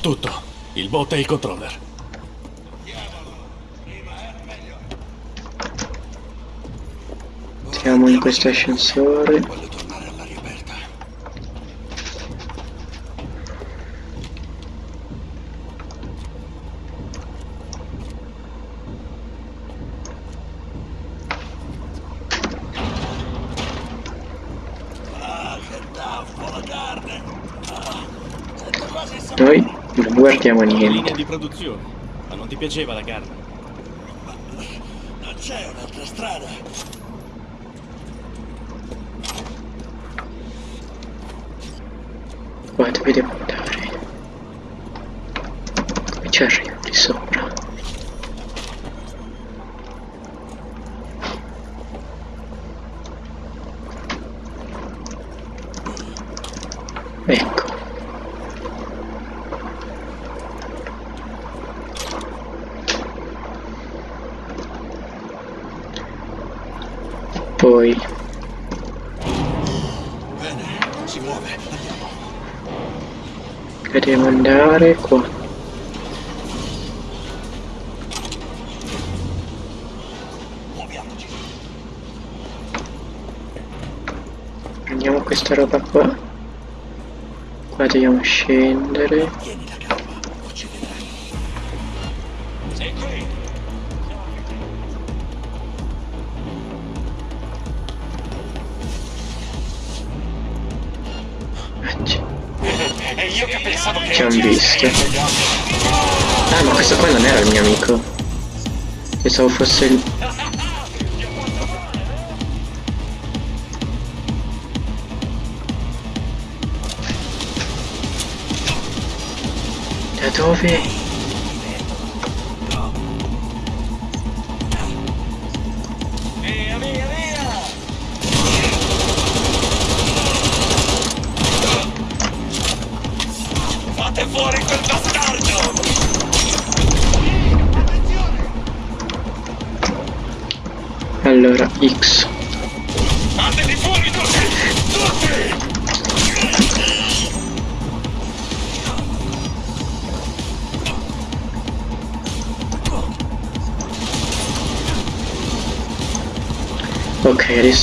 Tutto. Il bot e il controller. Siamo in questo ascensore. Voglio tornare all'aria aperta. Ah, che taffo la carne! Ah, sento quasi il sapore. Noi non guardiamo niente. Linea di produzione. Ma non ti piaceva la carne? Non c'è un'altra strada. Qua dove devo andare? Come ci arrivo di sopra? Ecco. Poi Bene, si muove. Andiamo. Andare qua. Prendiamo questa roba qua. Qua dobbiamo scendere. Visto. Ah, ma questo qua non era il mio amico. Pensavo fosse il... Da dove?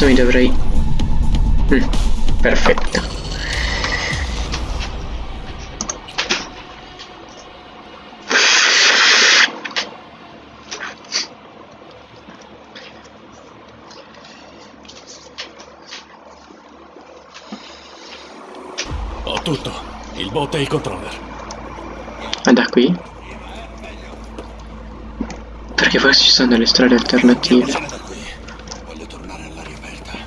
Adesso mi dovrei... Mm, perfetto. Ho tutto. Il bot e il controller. Ah, da qui? Perché forse ci sono delle strade alternative. Vieni da qui. Voglio tornare all'aria aperta.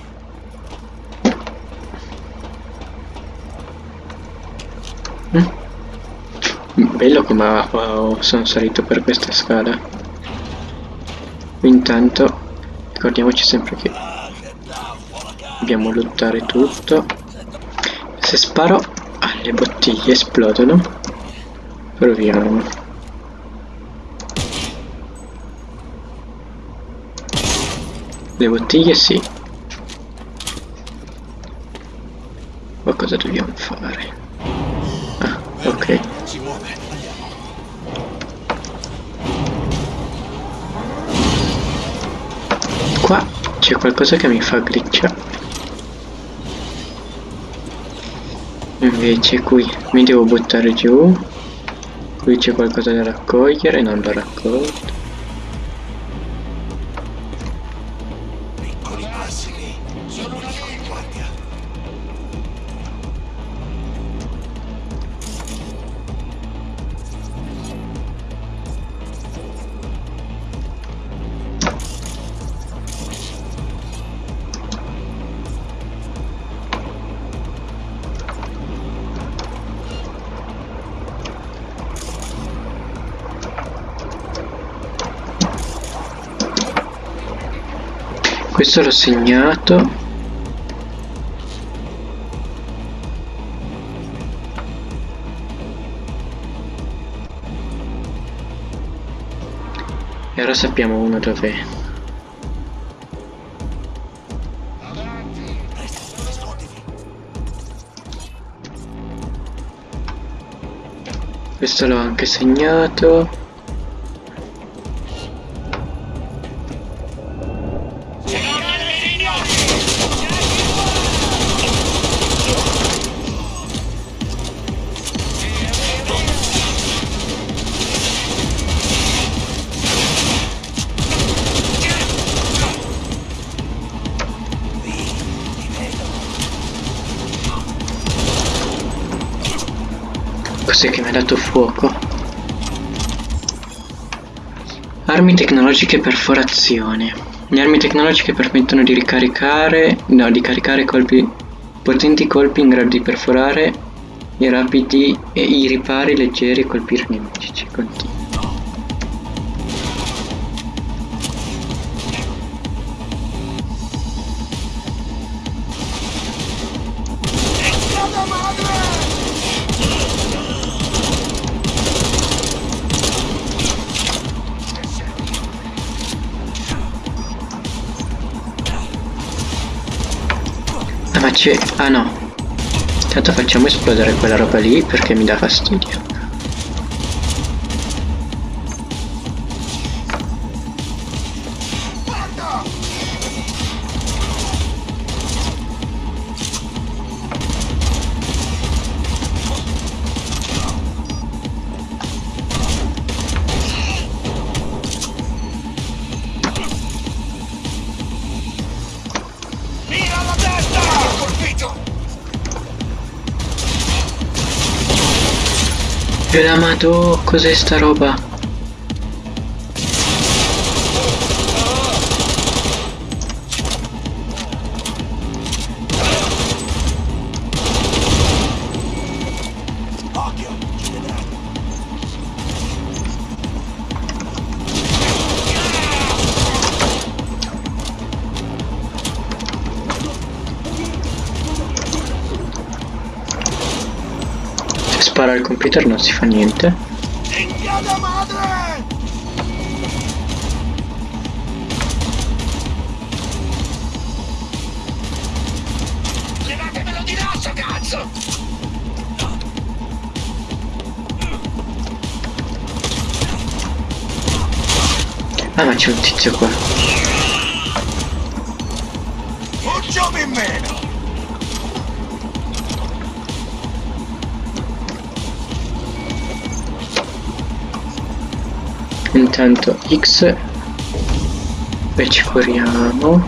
Bello come oh, sono salito per questa scala. Intanto ricordiamoci sempre che dobbiamo lottare tutto. Se sparo alle bottiglie esplodono. Proviamo. Le bottiglie sì. Ma cosa dobbiamo fare? Ok. Si muove. Qua c'è qualcosa che mi fa glitchare. Invece qui mi devo buttare giù. Qui c'è qualcosa da raccogliere, non l'ho raccolto. Questo l'ho segnato. E ora sappiamo uno dov'è. Questo l'ho anche segnato. Cos'è che mi ha dato fuoco? Armi tecnologiche perforazione. Le armi tecnologiche permettono di ricaricare, no, di caricare colpi, potenti colpi in grado di perforare i rapidi e i ripari leggeri e colpire nemici. Ci continua. C'è... Ah no. Intanto facciamo esplodere quella roba lì perché mi dà fastidio. E la madò, cos'è sta roba? Computer non si fa niente. Cinghiata madre! Levatemelo di dosso, cazzo! Ah ma c'è un tizio qua. Un in meno! Intanto X e ci curiamo.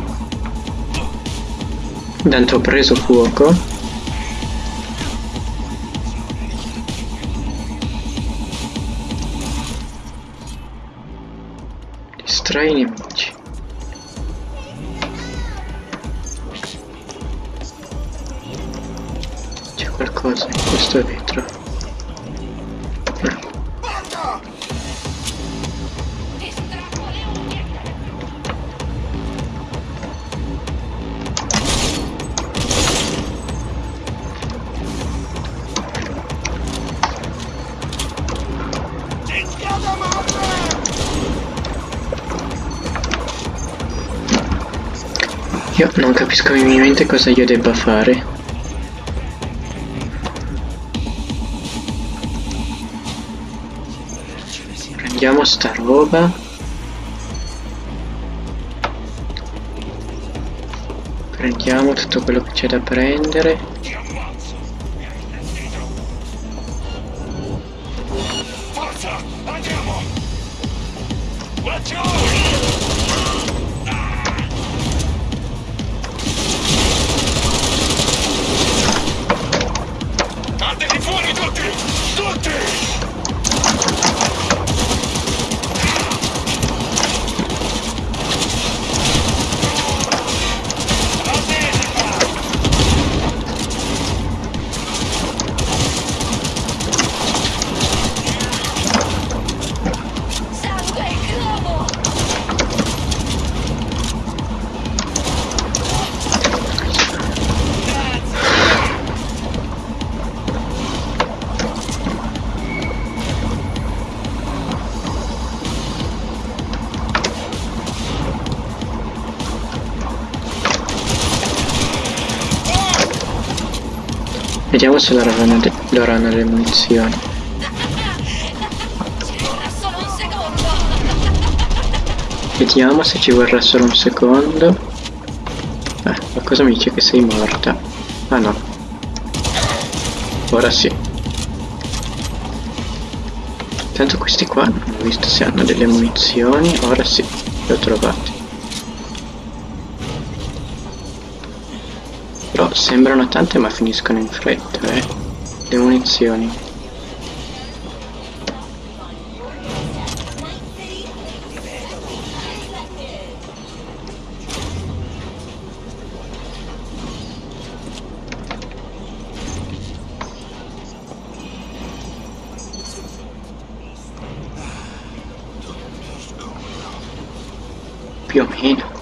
Intanto ho preso fuoco. Distrai i nemici. C'è qualcosa in questo vetro. Io non capisco minimamente cosa io debba fare. Prendiamo sta roba. Prendiamo tutto quello che c'è da prendere. Vediamo se loro avranno, loro hanno le munizioni. Vediamo se ci vorrà solo un secondo. Eh, ma cosa mi dice che sei morta? Ah no. Ora sì. Tanto questi qua non ho visto se hanno delle munizioni. Ora sì, le ho trovate. Però sembrano tante ma finiscono in fretta, eh. Le munizioni. Più o meno.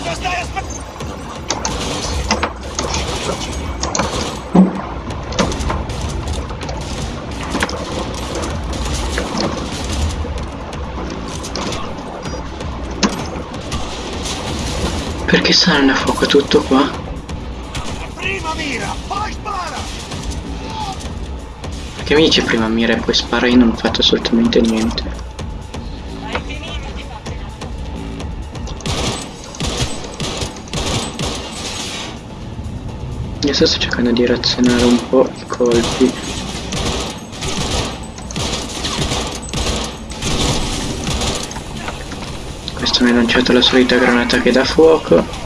Cosa stai aspettando? Perché stanno a fuoco tutto qua? Prima mira, poi spara! Perché mi dice prima mira e poi spara io non ho fatto assolutamente niente. Adesso sto cercando di razionare un po' i colpi. Questo mi ha lanciato la solita granata che dà fuoco.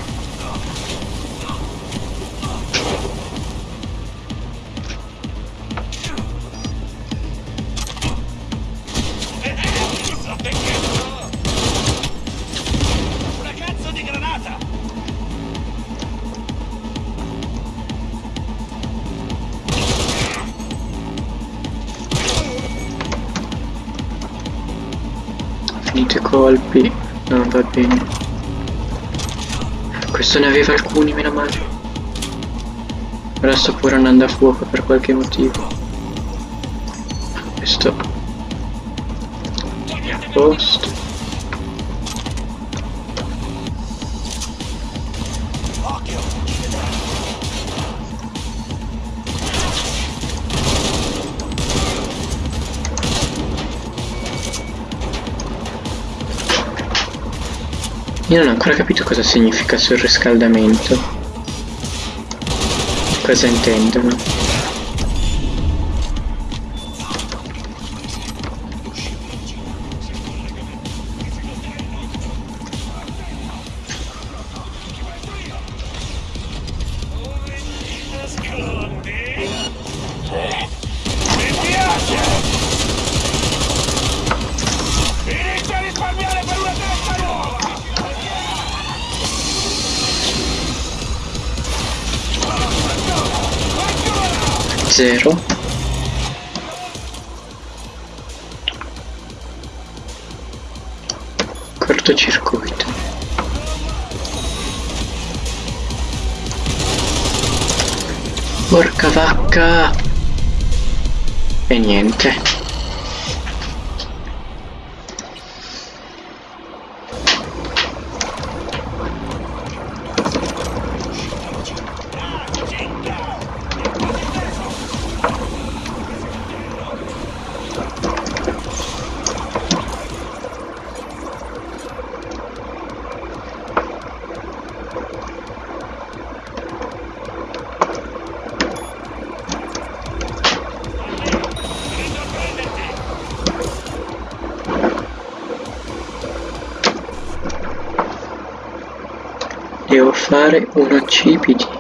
Bene. Questo ne aveva alcuni, meno male. Ora sto pure andando a fuoco per qualche motivo. Questo. A posto. Io non ho ancora capito cosa significa surriscaldamento. Cosa intendono? Zero. Cortocircuito. Porca vacca! E niente. Fare uno CPD.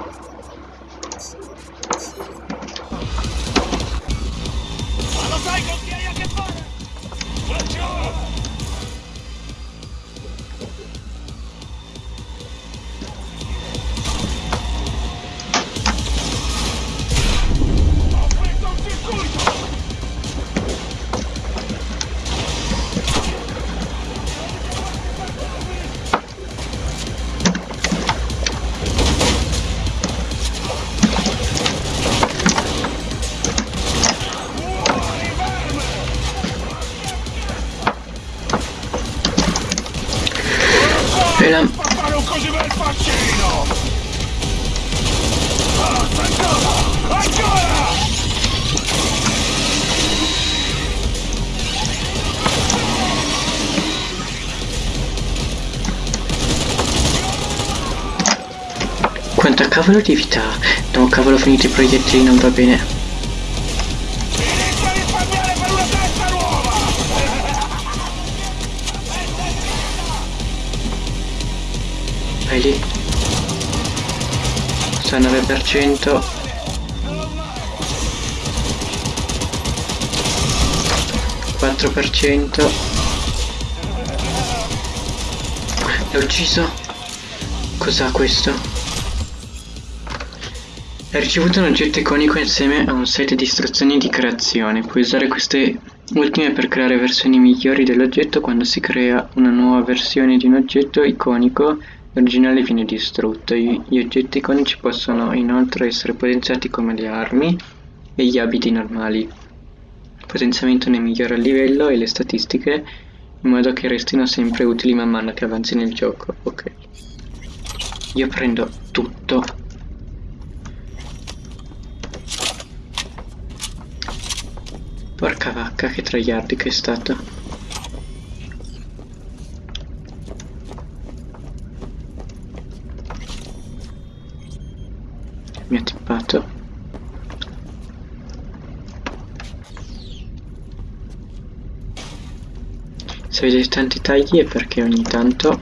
Ancora! Ancora! Quanta cavolo di vita? No, cavolo, finito i proiettili, non va bene. 99% quattro per l'ho ucciso? Cos'ha questo? Ha ricevuto un oggetto iconico insieme a un set di istruzioni di creazione. Puoi usare queste ultime per creare versioni migliori dell'oggetto quando si crea una nuova versione di un oggetto iconico l'originale viene distrutto. Gli oggetti iconici possono inoltre essere potenziati come le armi e gli abiti normali. Il potenziamento ne migliora il livello e le statistiche in modo che restino sempre utili man mano che avanzi nel gioco. Ok. Io prendo tutto. Porca vacca, che tragliardi che è stato. Mi ha tippato. Se vedete tanti tagli è perché ogni tanto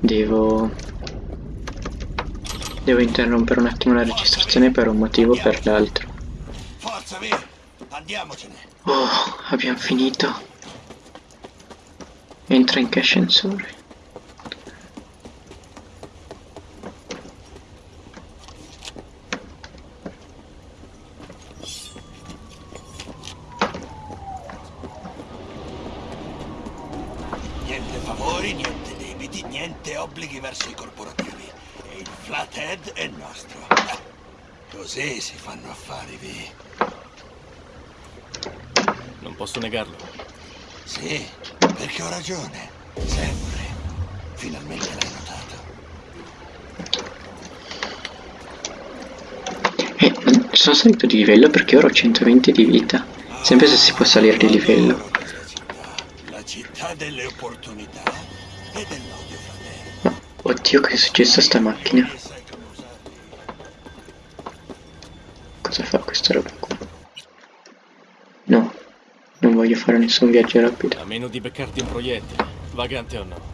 devo devo interrompere un attimo la registrazione per un motivo o per l'altro. Forza, via! Andiamocene! Oh, abbiamo finito. Entra in che ascensore. Niente favori, niente debiti, niente obblighi verso i corporativi. E il flathead è nostro. Eh, Così si fanno affari, vi. Non posso negarlo. Sì, perché ho ragione. Sempre. Finalmente l'hai notato. Eh, sono salito di livello perché ora ho 120 di vita. Sempre se si può salire di livello. La città delle opportunità e dell'odio fraterno. Oddio, che è successo a sta macchina? Roba qua? No, non voglio fare nessun viaggio rapido. A meno di beccarti un proiettile, vagante o no.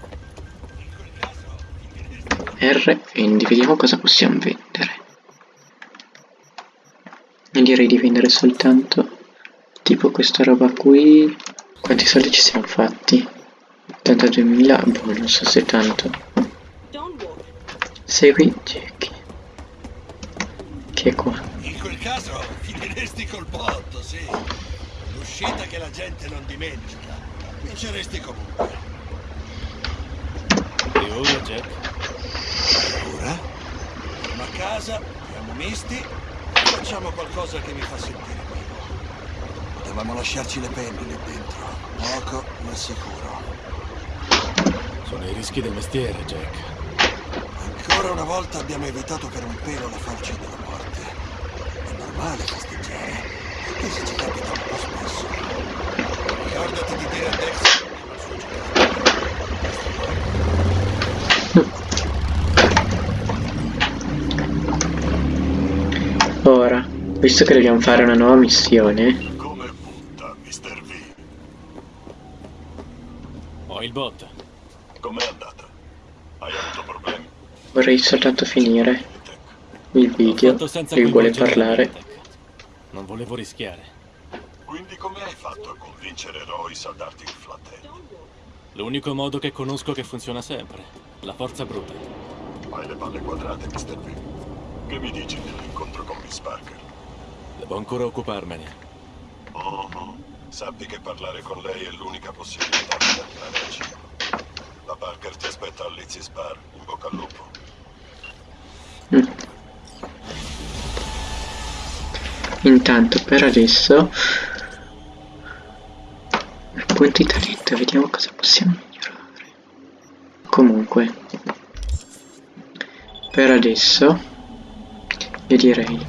R, vendi, vediamo cosa possiamo vendere. E direi di vendere soltanto tipo questa roba qui. Quanti soldi ci siamo fatti? 82.000, boh, non so se tanto. Segui Jackie. Che è qua? In quel caso finiresti col botto, sì. L'uscita che la gente non dimentica. Vinceresti comunque. E ora, Jack? Ora? Torno a casa, siamo misti e facciamo qualcosa che mi fa sentire vivo. Potevamo lasciarci le penne lì dentro. Poco, ma sicuro. Sono i rischi del mestiere, Jack. Ancora una volta abbiamo evitato per un pelo la falce della morte. Festeggiare, anche se ci capita un po' spesso. Ricordati di dire a Dex che il suo giocatore. Ora, visto che dobbiamo fare una nuova missione, Come punta, Mr. V? Ho il bot. Com'è andata? Hai avuto problemi? vorrei soltanto finire il video. Lui vuole parlare. Volevo rischiare. Quindi come hai fatto a convincere Royce a darti il flathead? L'unico modo che conosco che funziona sempre. La forza bruta. Hai le palle quadrate, Mr. V. Che mi dici dell'incontro con Miss Parker? Devo ancora occuparmene. Oh, oh. Sappi che parlare con lei è l'unica possibilità di terminare il ciclo. La Parker ti aspetta a Lizzie's Bar, in bocca al lupo. Intanto, per adesso, punti talento, vediamo cosa possiamo migliorare. Comunque, per adesso io direi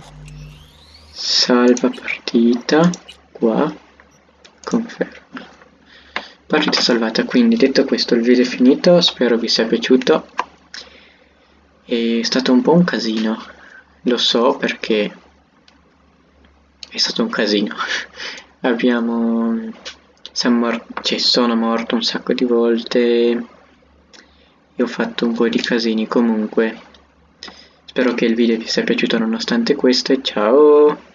salva partita qua conferma. Partita salvata quindi detto questo il video è finito spero vi sia piaciuto. È stato un po' un casino lo so perché è stato un casino. Abbiamo mor- cioè sono morto un sacco di volte. E ho fatto un po' di casini comunque. Spero che il video vi sia piaciuto nonostante questo e ciao